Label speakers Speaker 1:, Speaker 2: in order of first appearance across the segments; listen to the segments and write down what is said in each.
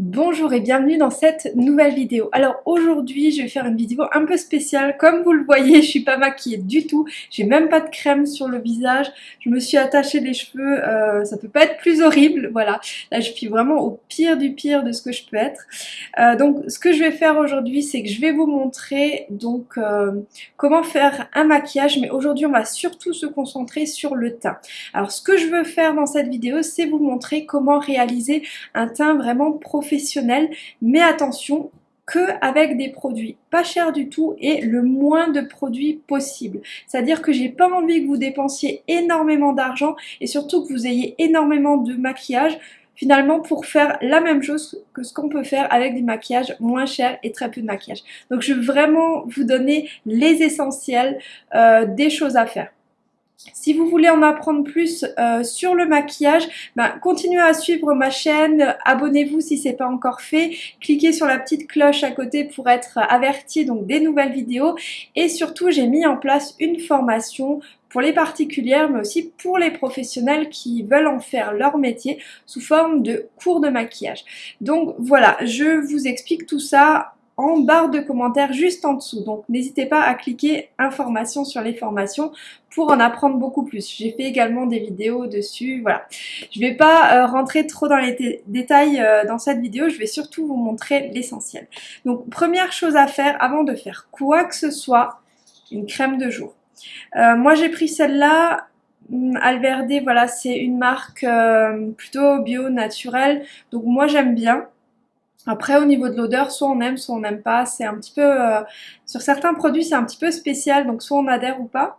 Speaker 1: Bonjour et bienvenue dans cette nouvelle vidéo. Alors aujourd'hui je vais faire une vidéo un peu spéciale. Comme vous le voyez je suis pas maquillée du tout. J'ai même pas de crème sur le visage. Je me suis attachée les cheveux. Euh, ça peut pas être plus horrible. Voilà. Là je suis vraiment au pire du pire de ce que je peux être. Euh, donc ce que je vais faire aujourd'hui c'est que je vais vous montrer donc euh, comment faire un maquillage. Mais aujourd'hui on va surtout se concentrer sur le teint. Alors ce que je veux faire dans cette vidéo c'est vous montrer comment réaliser un teint vraiment profond mais attention, que avec des produits pas chers du tout et le moins de produits possible. C'est-à-dire que j'ai pas envie que vous dépensiez énormément d'argent et surtout que vous ayez énormément de maquillage finalement pour faire la même chose que ce qu'on peut faire avec des maquillages moins chers et très peu de maquillage. Donc je veux vraiment vous donner les essentiels euh, des choses à faire. Si vous voulez en apprendre plus euh, sur le maquillage, ben, continuez à suivre ma chaîne, abonnez-vous si ce n'est pas encore fait, cliquez sur la petite cloche à côté pour être averti donc des nouvelles vidéos. Et surtout j'ai mis en place une formation pour les particulières mais aussi pour les professionnels qui veulent en faire leur métier sous forme de cours de maquillage. Donc voilà, je vous explique tout ça en barre de commentaires juste en dessous. Donc n'hésitez pas à cliquer informations sur les formations pour en apprendre beaucoup plus. J'ai fait également des vidéos dessus, voilà. Je vais pas euh, rentrer trop dans les détails euh, dans cette vidéo, je vais surtout vous montrer l'essentiel. Donc première chose à faire avant de faire quoi que ce soit, une crème de jour. Euh, moi j'ai pris celle-là, hum, Alverde, voilà, c'est une marque plutôt bio, naturelle, donc moi j'aime bien. Après, au niveau de l'odeur, soit on aime, soit on n'aime pas. C'est un petit peu... Euh, sur certains produits, c'est un petit peu spécial, donc soit on adhère ou pas.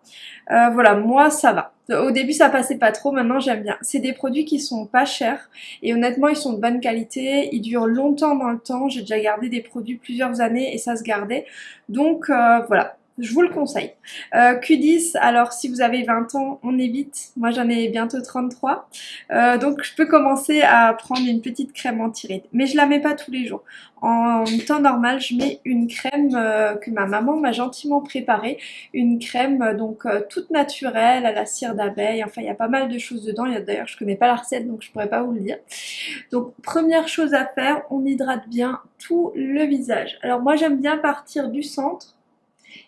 Speaker 1: Euh, voilà, moi, ça va. Au début, ça passait pas trop, maintenant, j'aime bien. C'est des produits qui sont pas chers, et honnêtement, ils sont de bonne qualité. Ils durent longtemps dans le temps. J'ai déjà gardé des produits plusieurs années, et ça se gardait. Donc, euh, voilà je vous le conseille. Euh, Q10, alors si vous avez 20 ans, on évite. Moi j'en ai bientôt 33. Euh, donc je peux commencer à prendre une petite crème anti-rides. Mais je la mets pas tous les jours. En temps normal, je mets une crème euh, que ma maman m'a gentiment préparée. Une crème donc toute naturelle, à la cire d'abeille. Enfin, il y a pas mal de choses dedans. D'ailleurs, je connais pas la recette, donc je pourrais pas vous le dire. Donc première chose à faire, on hydrate bien tout le visage. Alors moi j'aime bien partir du centre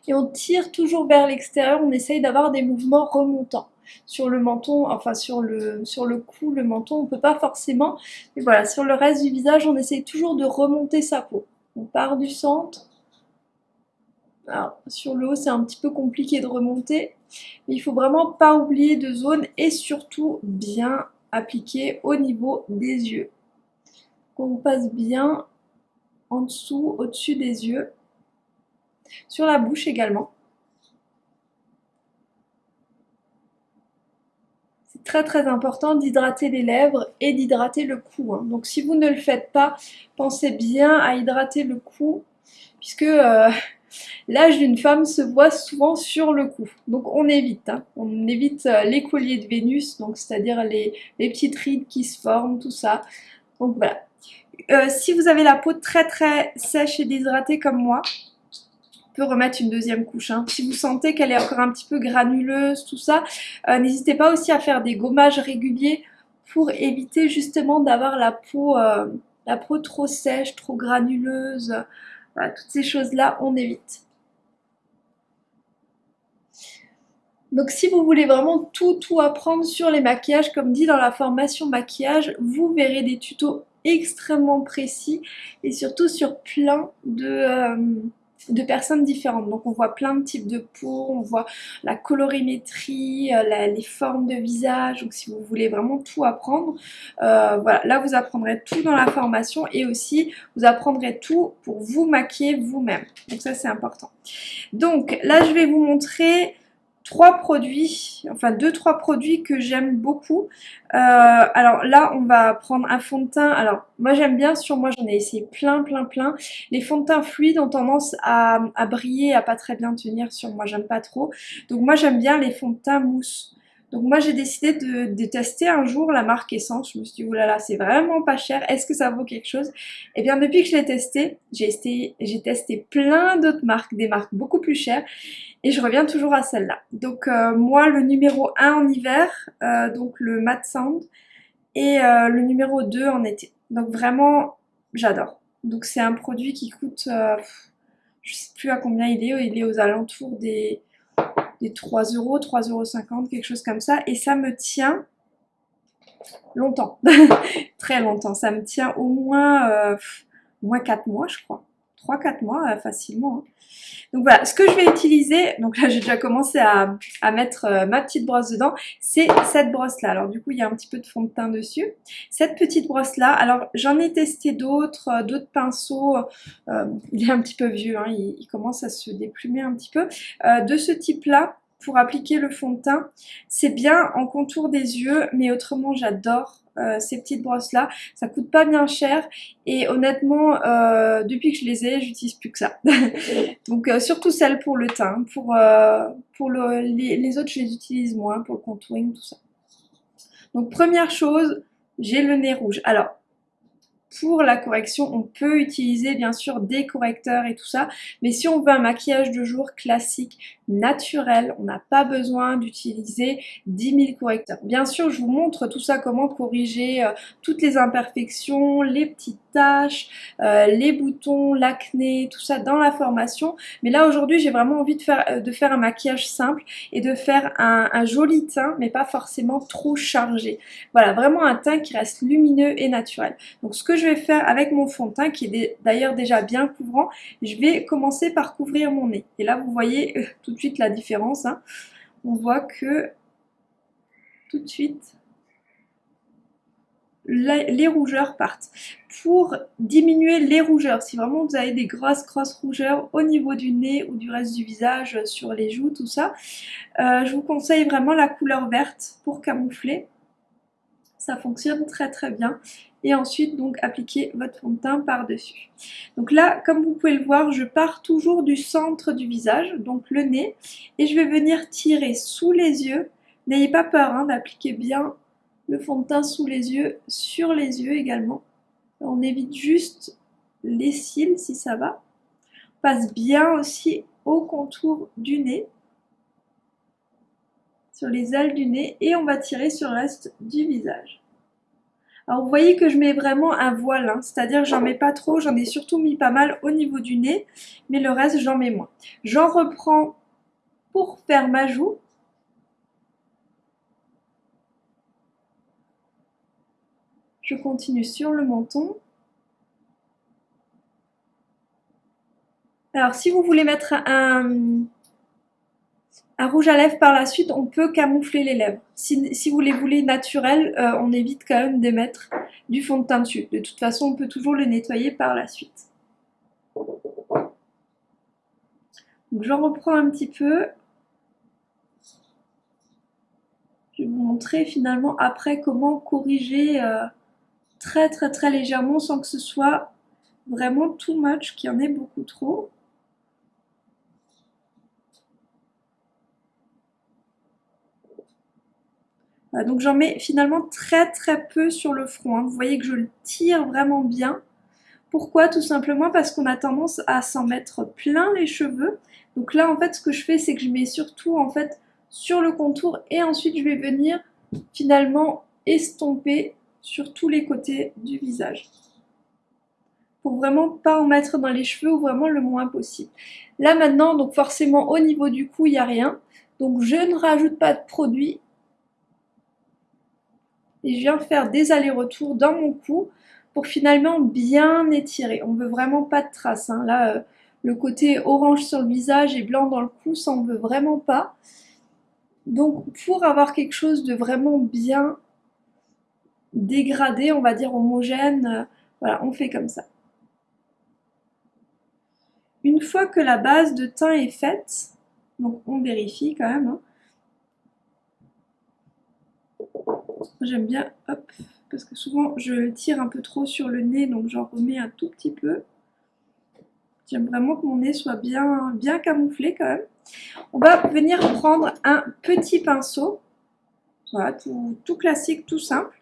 Speaker 1: et on tire toujours vers l'extérieur, on essaye d'avoir des mouvements remontants. Sur le menton, enfin sur le, sur le cou, le menton, on peut pas forcément, mais voilà, sur le reste du visage, on essaye toujours de remonter sa peau. On part du centre, alors, sur le haut, c'est un petit peu compliqué de remonter, mais il faut vraiment pas oublier de zone et surtout bien appliquer au niveau des yeux. On passe bien en dessous, au-dessus des yeux sur la bouche également. C'est très très important d'hydrater les lèvres et d'hydrater le cou. Hein. Donc si vous ne le faites pas, pensez bien à hydrater le cou puisque euh, l'âge d'une femme se voit souvent sur le cou. Donc on évite, hein. on évite euh, les colliers de Vénus, donc c'est-à-dire les, petites rides qui se forment, tout ça. Donc voilà. Euh, si vous avez la peau très très sèche et déshydratée comme moi, remettre une deuxième couche. Hein. Si vous sentez qu'elle est encore un petit peu granuleuse, tout ça, euh, n'hésitez pas aussi à faire des gommages réguliers pour éviter justement d'avoir la peau, euh, la peau trop sèche, trop granuleuse. toutes ces choses-là, on évite. Donc si vous voulez vraiment tout tout apprendre sur les maquillages, comme dit dans la formation maquillage, vous verrez des tutos extrêmement précis et surtout sur plein de... Euh, de personnes différentes. Donc on voit plein de types de peau, on voit la colorimétrie, euh, les formes de visage. Donc si vous voulez vraiment tout apprendre, euh, voilà, là vous apprendrez tout dans la formation et aussi vous apprendrez tout pour vous maquiller vous-même. Donc ça c'est important. Donc là je vais vous montrer trois produits, enfin deux trois produits que j'aime beaucoup. Euh, alors là on va prendre un fond de teint, alors moi j'aime bien, sur moi j'en ai essayé plein plein plein. Les fonds de teint fluides ont tendance à, à briller, à pas très bien tenir sur moi, j'aime pas trop. Donc moi j'aime bien les fonds de teint mousse. Donc moi j'ai décidé de, tester un jour la marque Essence. Je me suis dit, oulala, c'est vraiment pas cher, est-ce que ça vaut quelque chose? Et eh bien depuis que je l'ai testé, j'ai testé, testé plein d'autres marques, des marques beaucoup plus chères. Et je reviens toujours à celle-là. Donc euh, moi le numéro 1 en hiver, euh, donc le Matte Sound, et euh, le numéro 2 en été. Donc vraiment j'adore. Donc c'est un produit qui coûte, je sais plus à combien il est, il est aux alentours des, des 3 euros, 3,50 euros, quelque chose comme ça. Et ça me tient longtemps, très longtemps. Ça me tient au moins, euh, moins 4 mois, je crois. 3-4 mois euh, facilement. Hein. Donc voilà, ce que je vais utiliser, donc là j'ai déjà commencé à, mettre euh, ma petite brosse dedans, c'est cette brosse là. Alors du coup il y a un petit peu de fond de teint dessus. Cette petite brosse là, alors j'en ai testé d'autres, euh, d'autres pinceaux, il est un petit peu vieux, hein, il, commence à se déplumer un petit peu. de ce type là, pour appliquer le fond de teint, c'est bien en contour des yeux, mais autrement j'adore euh, ces petites brosses là. Ça coûte pas bien cher et honnêtement, euh, depuis que je les ai, j'utilise plus que ça. Donc euh, surtout celles pour le teint. Pour, pour les, les, autres, je les utilise moins pour le contouring, tout ça. Donc première chose, j'ai le nez rouge. Alors, pour la correction, on peut utiliser bien sûr des correcteurs et tout ça, mais si on veut un maquillage de jour classique, naturel, on n'a pas besoin d'utiliser 10 000 correcteurs. Bien sûr, je vous montre tout ça, comment corriger euh, toutes les imperfections, les petites taches, euh, les boutons, l'acné, tout ça dans la formation. Mais là, aujourd'hui, j'ai vraiment envie de faire, euh, de faire un maquillage simple et de faire un, un, joli teint, mais pas forcément trop chargé. Voilà, vraiment un teint qui reste lumineux et naturel. Donc, ce que vais faire avec mon fond de teint, qui est d'ailleurs déjà bien couvrant, je vais commencer par couvrir mon nez. Et là, vous voyez tout de suite la différence. Hein. On voit que tout de suite, les rougeurs partent. Pour diminuer les rougeurs, si vraiment vous avez des grosses grosses rougeurs au niveau du nez ou du reste du visage, sur les joues, tout ça, euh, je vous conseille vraiment la couleur verte pour camoufler. Ça fonctionne très très bien et ensuite donc appliquer votre fond de teint par-dessus. Donc là, comme vous pouvez le voir, je pars toujours du centre du visage, donc le nez, et je vais venir tirer sous les yeux. N'ayez pas peur hein, d'appliquer bien le fond de teint sous les yeux, sur les yeux également. On évite juste les cils si ça va. On passe bien aussi au contour du nez, les ailes du nez, et on va tirer sur reste du visage. Alors vous voyez que je mets vraiment un voile, hein. c'est-à-dire j'en mets pas trop, j'en ai surtout mis pas mal au niveau du nez, mais le reste j'en mets moins. J'en reprends pour faire ma joue. Je continue sur le menton. Alors si vous voulez mettre un, rouge à lèvres par la suite, on peut camoufler les lèvres. Si, vous les voulez naturels, euh, on évite quand même d'émettre du fond de teint dessus. De toute façon, on peut toujours les nettoyer par la suite. Donc j'en reprends un petit peu. Je vais vous montrer finalement après comment corriger euh, très très très légèrement sans que ce soit vraiment too much, qu'il y en ait beaucoup trop. Donc j'en mets finalement très très peu sur le front. Hein. Vous voyez que je le tire vraiment bien. Pourquoi? Tout simplement parce qu'on a tendance à s'en mettre plein les cheveux. Donc là en fait ce que je fais c'est que je mets surtout en fait sur le contour et ensuite je vais venir finalement estomper sur tous les côtés du visage. Pour vraiment pas en mettre dans les cheveux ou vraiment le moins possible. Là maintenant donc forcément au niveau du cou il n'y a rien. Donc je ne rajoute pas de produit et je viens faire des allers-retours dans mon cou pour finalement bien étirer. On veut vraiment pas de traces. Hein. Là, euh, le côté orange sur le visage et blanc dans le cou, ça on veut vraiment pas. Donc pour avoir quelque chose de vraiment bien dégradé, on va dire homogène, euh, voilà, on fait comme ça. Une fois que la base de teint est faite, donc on vérifie quand même, hein, J'aime bien, hop, parce que souvent je tire un peu trop sur le nez, donc j'en remets un tout petit peu. J'aime vraiment que mon nez soit bien, bien camouflé quand même. On va venir prendre un petit pinceau. Voilà, tout, classique, tout simple.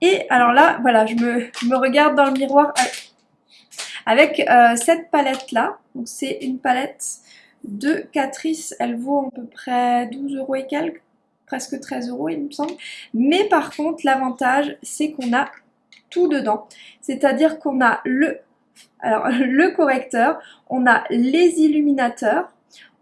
Speaker 1: Et alors là, voilà, je me, regarde dans le miroir avec euh, cette palette-là. Donc c'est une palette de Catrice. Elle vaut à peu près 12 euros et quelques presque 13 euros il me semble. Mais par contre l'avantage c'est qu'on a tout dedans. C'est-à-dire qu'on a le, correcteur, on a les illuminateurs,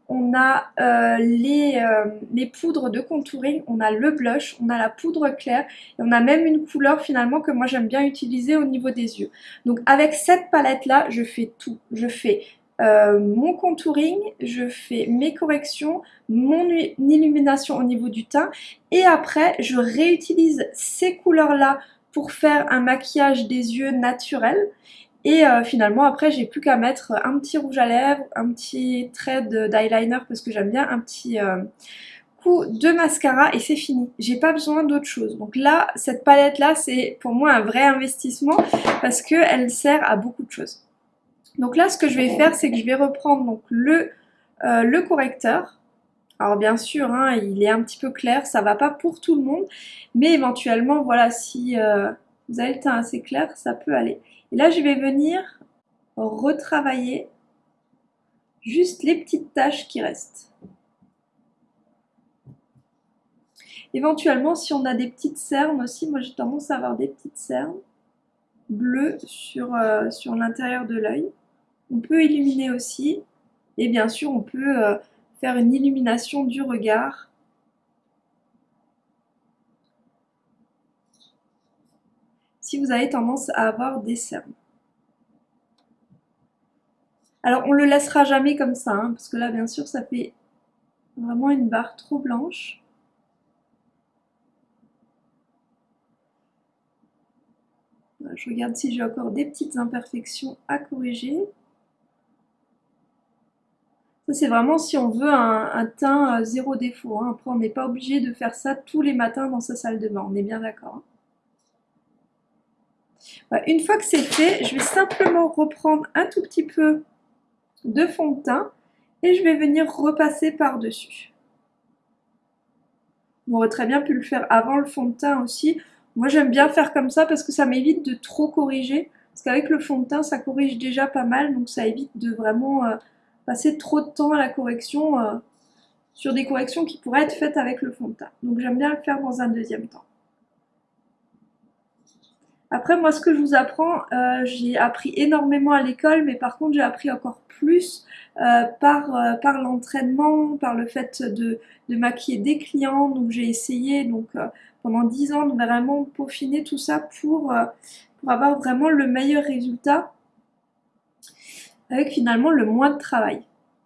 Speaker 1: on a euh, les, euh, les, poudres de contouring, on a le blush, on a la poudre claire et on a même une couleur finalement que moi j'aime bien utiliser au niveau des yeux. Donc avec cette palette là, je fais tout. Je fais euh, mon contouring, je fais mes corrections, mon illumination au niveau du teint et après je réutilise ces couleurs là pour faire un maquillage des yeux naturel et euh, finalement après j'ai plus qu'à mettre un petit rouge à lèvres, un petit trait d'eyeliner parce que j'aime bien un petit euh, coup de mascara et c'est fini. J'ai pas besoin d'autre chose. Donc là, cette palette là c'est pour moi un vrai investissement parce qu'elle sert à beaucoup de choses. Donc là ce que je vais faire c'est que je vais reprendre euh, le correcteur. Alors bien sûr, hein, il est un petit peu clair, ça va pas pour tout le monde, mais éventuellement, voilà, si vous avez le teint assez clair, ça peut aller. Et là, je vais venir retravailler juste les petites taches qui restent. Éventuellement, si on a des petites cernes aussi, moi j'ai tendance à avoir des petites cernes bleues sur, euh, sur l'intérieur de l'œil. On peut illuminer aussi. Et bien sûr, on peut euh, faire une illumination du regard si vous avez tendance à avoir des cernes. Alors on le laissera jamais comme ça, hein, parce que là bien sûr ça fait vraiment une barre trop blanche. Je regarde si j'ai encore des petites imperfections à corriger. Ça c'est vraiment si on veut un, teint euh, zéro défaut. Hein. Après on n'est pas obligé de faire ça tous les matins dans sa salle de bain, on est bien d'accord. Hein. Une fois que c'est fait, je vais simplement reprendre un tout petit peu de fond de teint et je vais venir repasser par-dessus. On aurait très bien pu le faire avant le fond de teint aussi. Moi j'aime bien faire comme ça parce que ça m'évite de trop corriger. Parce qu'avec le fond de teint ça corrige déjà pas mal donc ça évite de vraiment euh, passer trop de temps à la correction euh, sur des corrections qui pourraient être faites avec le fond de teint. Donc j'aime bien le faire dans un deuxième temps. Après, moi, ce que je vous apprends, euh, j'ai appris énormément à l'école, mais par contre, j'ai appris encore plus euh, par, l'entraînement, par le fait de, maquiller des clients. Donc, j'ai essayé donc pendant 10 ans de vraiment peaufiner tout ça pour avoir vraiment le meilleur résultat avec finalement le moins de travail.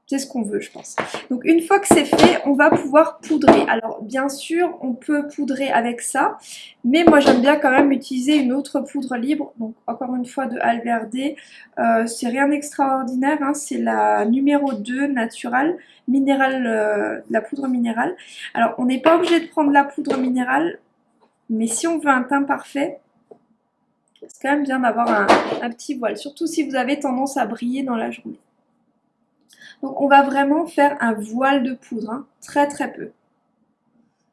Speaker 1: C'est ce qu'on veut, je pense. Donc une fois que c'est fait, on va pouvoir poudrer. Alors bien sûr, on peut poudrer avec ça, mais moi j'aime bien quand même utiliser une autre poudre libre. Donc encore une fois de Alverde, euh, c'est rien d'extraordinaire, hein. c'est la numéro 2 naturelle, minérale, euh, la poudre minérale. Alors on n'est pas obligé de prendre la poudre minérale, mais si on veut un teint parfait, c'est quand même bien d'avoir un, petit voile, surtout si vous avez tendance à briller dans la journée. Donc on va vraiment faire un voile de poudre, hein. très très peu.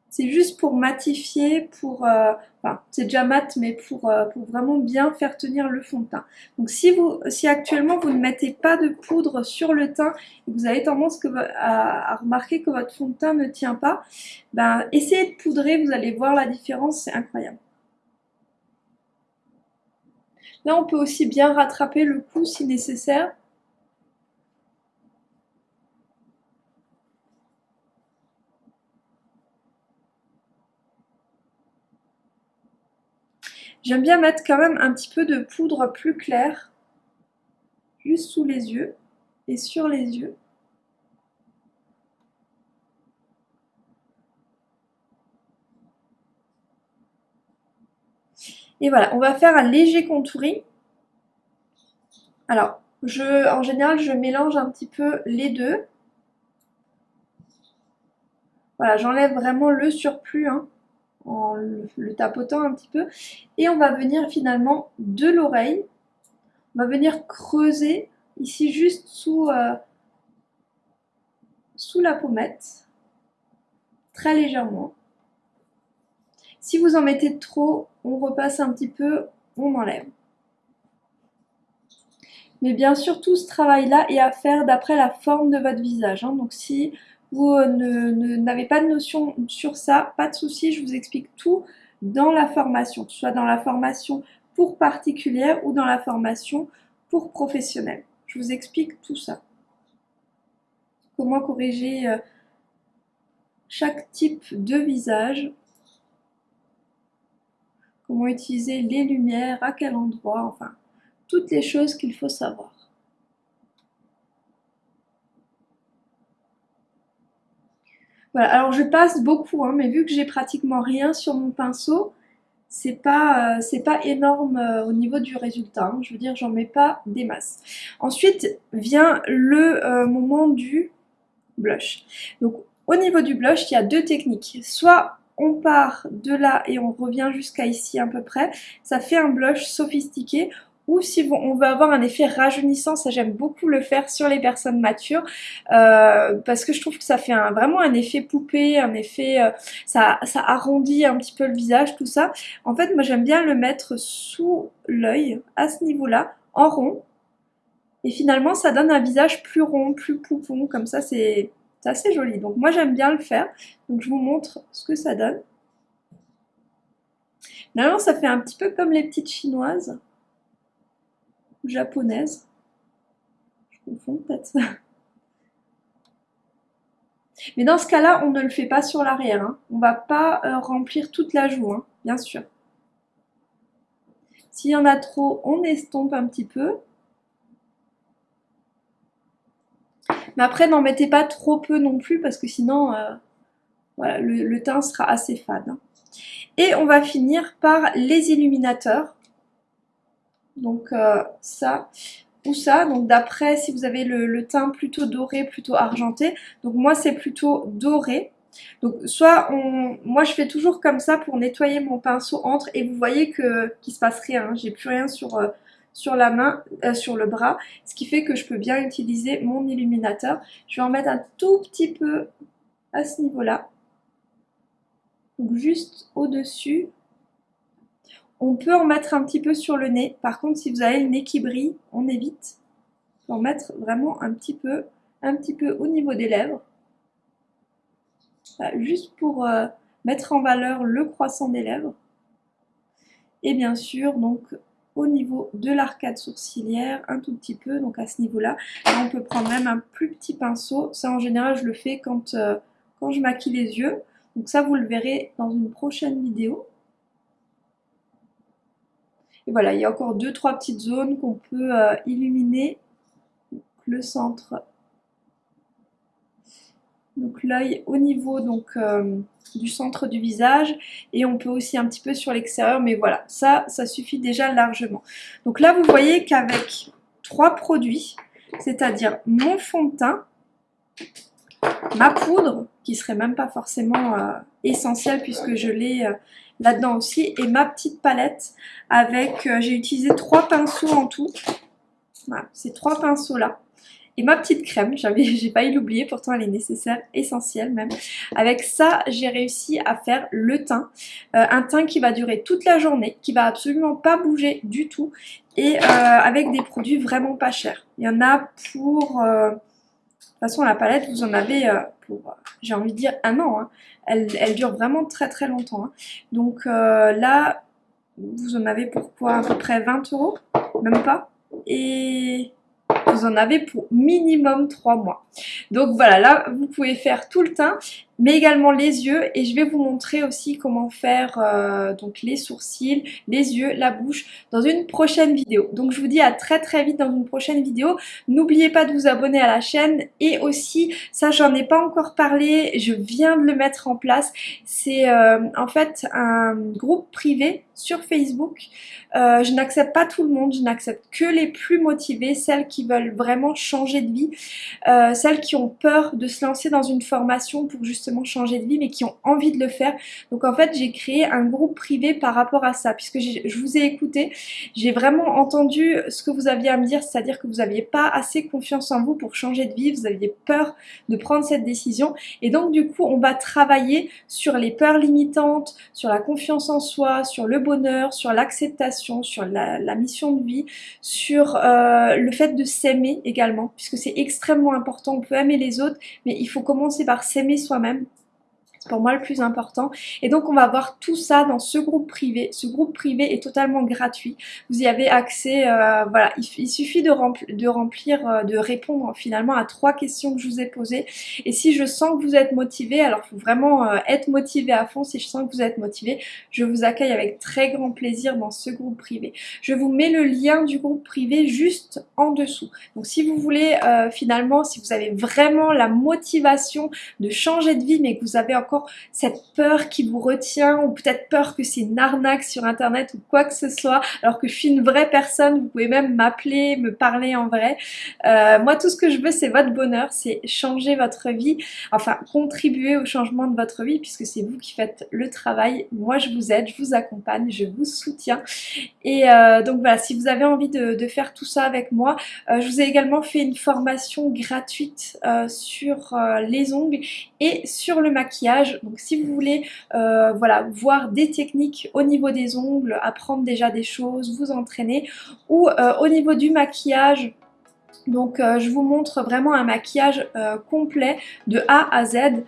Speaker 1: C'est juste pour matifier, pour, euh, enfin c'est déjà mat, mais pour, euh, pour vraiment bien faire tenir le fond de teint. Donc si, vous, si actuellement vous ne mettez pas de poudre sur le teint et vous avez tendance que, à, remarquer que votre fond de teint ne tient pas, ben, essayez de poudrer, vous allez voir la différence, c'est incroyable. Là on peut aussi bien rattraper le coup si nécessaire. J'aime bien mettre quand même un petit peu de poudre plus claire, juste sous les yeux et sur les yeux. Et voilà, on va faire un léger contouring. Alors, je, en général, je mélange un petit peu les deux. Voilà, j'enlève vraiment le surplus. Hein en le, tapotant un petit peu. Et on va venir finalement de l'oreille, on va venir creuser ici juste sous, euh, sous la pommette, très légèrement. Si vous en mettez trop, on repasse un petit peu, on enlève. Mais bien sûr, tout ce travail-là est à faire d'après la forme de votre visage. Hein. Donc si vous euh, n'avez pas de notion sur ça, pas de souci, je vous explique tout dans la formation, soit dans la formation pour particulière ou dans la formation pour professionnels. Je vous explique tout ça. Comment corriger euh, chaque type de visage. Comment utiliser les lumières, à quel endroit, enfin, toutes les choses qu'il faut savoir. Voilà, alors je passe beaucoup, hein, mais vu que j'ai pratiquement rien sur mon pinceau, c'est pas, euh, pas énorme euh, au niveau du résultat. Hein. Je veux dire, j'en mets pas des masses. Ensuite vient le euh, moment du blush. Donc au niveau du blush, il y a deux techniques. Soit on part de là et on revient jusqu'à ici à peu près, ça fait un blush sophistiqué ou si on veut avoir un effet rajeunissant, ça j'aime beaucoup le faire sur les personnes matures euh, parce que je trouve que ça fait vraiment un effet poupée, un effet, euh, ça, ça arrondit un petit peu le visage, tout ça. En fait, moi j'aime bien le mettre sous l'œil, à ce niveau-là, en rond. Et finalement, ça donne un visage plus rond, plus poupon, comme ça c'est assez joli. Donc moi j'aime bien le faire, donc je vous montre ce que ça donne. Finalement, ça fait un petit peu comme les petites chinoises japonaise. Je confonds peut-être. Mais dans ce cas-là, on ne le fait pas sur l'arrière. Hein. On va pas euh, remplir toute la joue, hein, bien sûr. S'il y en a trop, on estompe un petit peu. Mais après, n'en mettez pas trop peu non plus parce que sinon, euh, le, teint sera assez fade. Hein. Et on va finir par les illuminateurs donc euh, ça ou ça. Donc d'après si vous avez le, teint plutôt doré, plutôt argenté. Donc moi c'est plutôt doré. Donc soit on, moi je fais toujours comme ça pour nettoyer mon pinceau entre et vous voyez que qu'il se passe rien. J'ai plus rien sur euh, sur la main, euh, sur le bras, ce qui fait que je peux bien utiliser mon illuminateur. Je vais en mettre un tout petit peu à ce niveau-là. Donc juste au-dessus on peut en mettre un petit peu sur le nez. Par contre, si vous avez le nez qui brille, on évite. en mettre vraiment un petit peu, un petit peu au niveau des lèvres. juste pour euh, mettre en valeur le croissant des lèvres. Et bien sûr, donc au niveau de l'arcade sourcilière, un tout petit peu, donc à ce niveau-là. On peut prendre même un plus petit pinceau. Ça, en général, je le fais quand, euh, quand je maquille les yeux. Donc ça, vous le verrez dans une prochaine vidéo. Et voilà, il y a encore deux, trois petites zones qu'on peut euh, illuminer. le centre, donc l'œil au niveau donc, euh, du centre du visage et on peut aussi un petit peu sur l'extérieur mais voilà ça ça suffit déjà largement donc là vous voyez qu'avec trois produits c'est à dire mon fond de teint ma poudre qui serait même pas forcément euh, essentielle puisque je l'ai là-dedans aussi. Et ma petite palette avec, euh, j'ai utilisé trois pinceaux en tout. Voilà, ces trois pinceaux là. Et ma petite crème, j'ai failli l'oublier, pourtant elle est nécessaire, essentielle même. Avec ça, j'ai réussi à faire le teint. Euh, un teint qui va durer toute la journée, qui va absolument pas bouger du tout. Et euh, avec des produits vraiment pas chers. Il y en a pour... de toute façon, la palette, vous en avez pour, j'ai envie de dire, un an. Hein. Elle, dure vraiment très très longtemps. Hein. Donc euh, là, vous en avez pour quoi À peu près 20 euros? Même pas? Et vous en avez pour minimum 3 mois. Donc voilà, là vous pouvez faire tout le teint, mais également les yeux et je vais vous montrer aussi comment faire euh, donc les sourcils, les yeux, la bouche dans une prochaine vidéo. Donc je vous dis à très très vite dans une prochaine vidéo. N'oubliez pas de vous abonner à la chaîne et aussi, ça j'en ai pas encore parlé, je viens de le mettre en place. C'est euh, en fait un groupe privé sur Facebook. Euh, je n'accepte pas tout le monde, je n'accepte que les plus motivés, celles qui veulent vraiment changer de vie, celles qui ont peur de se lancer dans une formation pour justement changer de vie mais qui ont envie de le faire. Donc en fait j'ai créé un groupe privé par rapport à ça. Puisque je vous ai écouté, j'ai vraiment entendu ce que vous aviez à me dire, c'est-à-dire que vous n'aviez pas assez confiance en vous pour changer de vie, vous aviez peur de prendre cette décision. Et donc du coup on va travailler sur les peurs limitantes, sur la confiance en soi, sur le bonheur, sur l'acceptation, sur la, mission de vie, sur euh, le fait de s'aimer également. Puisque c'est extrêmement important, on peut aimer les autres mais il faut commencer par s'aimer soi-même Pour moi le plus important. Et donc on va voir tout ça dans ce groupe privé. Ce groupe privé est totalement gratuit. Vous y avez accès, euh, voilà, il, suffit de, de remplir, euh, de répondre finalement à trois questions que je vous ai posées. Et si je sens que vous êtes motivé, alors il faut vraiment euh, être motivé à fond. Si je sens que vous êtes motivé, je vous accueille avec très grand plaisir dans ce groupe privé. Je vous mets le lien du groupe privé juste en dessous. Donc si vous voulez finalement, si vous avez vraiment la motivation de changer de vie, mais que vous avez encore cette peur qui vous retient ou peut-être peur que c'est une arnaque sur internet ou quoi que ce soit alors que je suis une vraie personne, vous pouvez même m'appeler, me parler en vrai. Euh, moi tout ce que je veux c'est votre bonheur, c'est changer votre vie, enfin contribuer au changement de votre vie puisque c'est vous qui faites le travail. Moi je vous aide, je vous accompagne, je vous soutiens et euh, donc voilà si vous avez envie de, faire tout ça avec moi, euh, je vous ai également fait une formation gratuite sur les ongles et sur le maquillage donc si vous voulez euh, voilà, voir des techniques au niveau des ongles, apprendre déjà des choses, vous entraîner, ou euh, au niveau du maquillage, donc euh, je vous montre vraiment un maquillage complet de A à Z.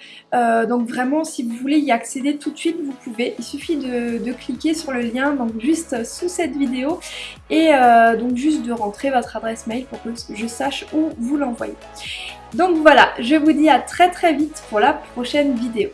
Speaker 1: donc vraiment si vous voulez y accéder tout de suite vous pouvez. Il suffit de, de cliquer sur le lien donc juste sous cette vidéo et donc juste de rentrer votre adresse mail pour que je sache où vous l'envoyez. Donc voilà, je vous dis à très très vite pour la prochaine vidéo.